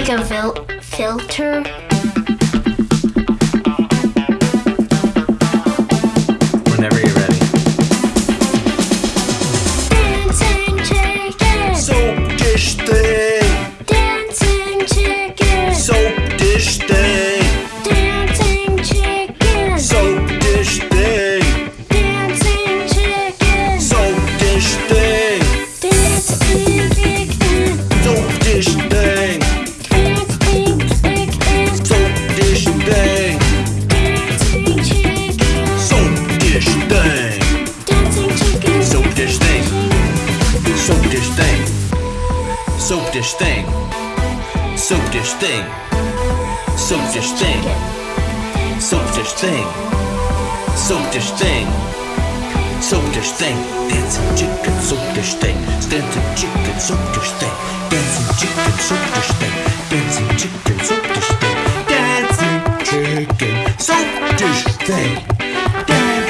like a fil- filter. Soap dish thing. Soap dish thing. Soap dish thing. Soap dish thing. Soap dish thing. Soap dish thing. Dancing chicken. Soap dish thing. Dancing chicken. Soap dish thing. Dancing chicken. Soap dish thing. Dancing chicken. Soap dish thing. Dancing chicken. Soap dish thing. Dancing